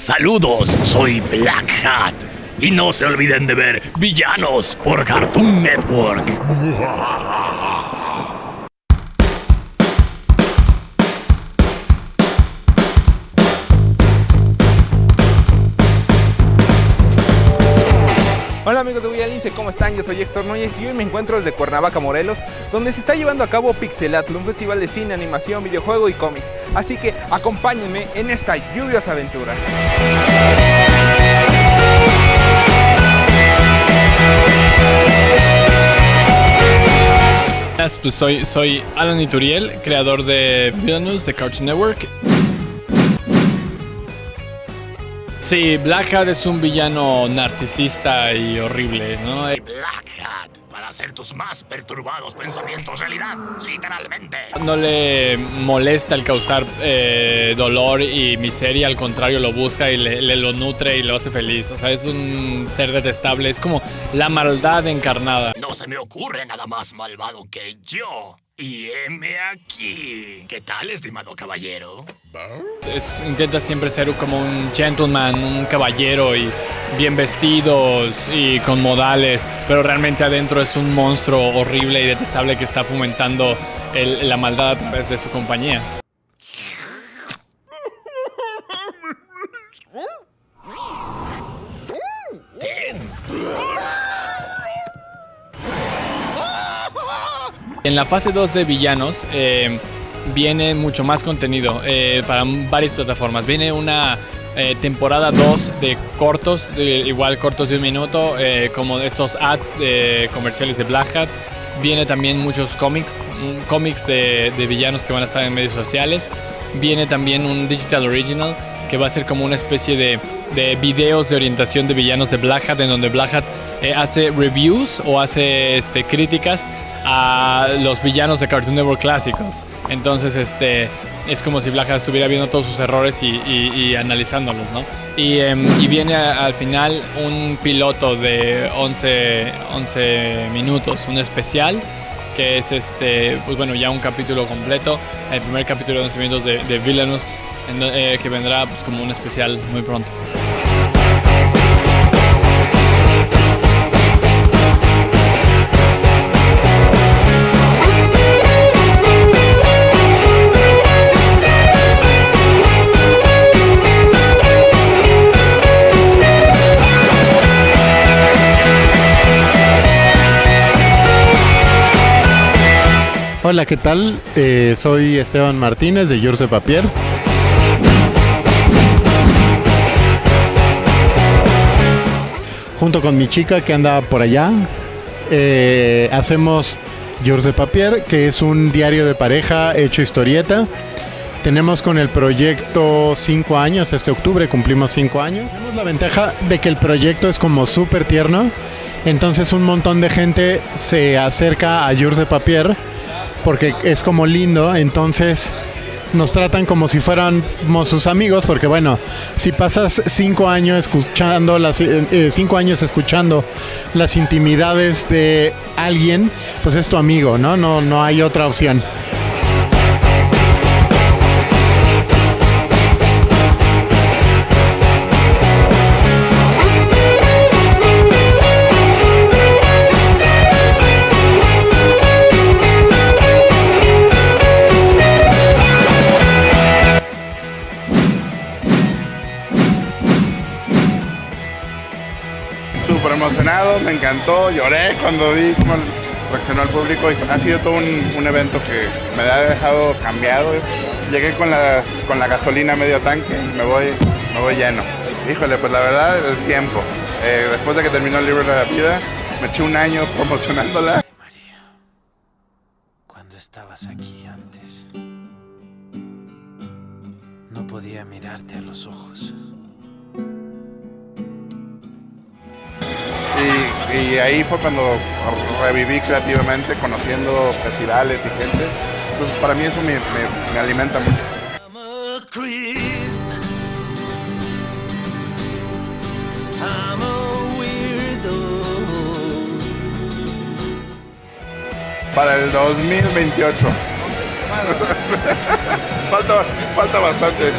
Saludos, soy Black Hat. Y no se olviden de ver Villanos por Cartoon Network. Hola amigos de Villalince, ¿cómo están? Yo soy Héctor Núñez y hoy me encuentro desde Cuernavaca, Morelos, donde se está llevando a cabo Pixelatl, un festival de cine, animación, videojuego y cómics. Así que acompáñenme en esta lluviosa aventura. Pues soy, Alan Ituriel, creador de Villainous de Cartoon Network. Sí, Black Hat es un villano narcisista y horrible, ¿no? Black Hat, para hacer tus más perturbados pensamientos realidad, literalmente. No le molesta el causar eh, dolor y miseria, al contrario lo busca y le, le, lo nutre y lo hace feliz. O sea, es un ser detestable, es como la maldad encarnada. No se me ocurre nada más malvado que yo. Y heme aquí. ¿Qué tal, estimado caballero? Es, intenta siempre ser como un gentleman, un caballero y bien vestidos y con modales, pero realmente adentro es un monstruo horrible y detestable que está fomentando el, la maldad a través de su compañía. En la fase 2 de villanos eh, viene mucho más contenido eh, para varias plataformas. Viene una eh, temporada 2 de cortos, igual cortos de un minuto, como estos ads de comerciales de Black Hat. Viene también muchos cómics, cómics de, de villanos que van a estar en medios sociales. Viene también un digital original que va a ser como una especie de, de, videos de orientación de villanos de Black Hat, en donde Black Hat eh, hace reviews o hace este, críticas a los villanos de Cartoon Network clásicos. Entonces, este, es como si Black estuviera viendo todos sus errores y, y, y analizándolos, ¿no? Y, eh, y viene a, al final un piloto de 11, 11 minutos, un especial que es este, pues bueno, ya un capítulo completo, el primer capítulo de 11 minutos de, de Villainous, eh, que vendrá pues como un especial muy pronto. Hola, ¿qué tal? Eh, soy Esteban Martínez de Jurse Papier. Junto con mi chica que anda por allá, eh, hacemos Jurse Papier, que es un diario de pareja hecho historieta. Tenemos con el proyecto 5 años, este octubre cumplimos 5 años. Tenemos la ventaja de que el proyecto es como súper tierno, entonces un montón de gente se acerca a Jurse Papier porque es como lindo, entonces nos tratan como si fuéramos sus amigos, porque bueno, si pasas cinco años escuchando las eh, cinco años escuchando las intimidades de alguien, pues es tu amigo, ¿no? No, no hay otra opción. Súper emocionado, me encantó, lloré cuando vi cómo reaccionó el público y ha sido todo un, evento que me ha dejado cambiado. Llegué con la, con la gasolina medio tanque y me voy, me voy lleno. Híjole, pues la verdad, el tiempo. Eh, después de que terminó el libro de la vida, me eché un año promocionándola. María, cuando estabas aquí antes, no podía mirarte a los ojos. Y, ahí fue cuando reviví creativamente, conociendo festivales y gente. Entonces para mí eso me, me, me alimenta mucho. Para el 2028. falta, falta bastante.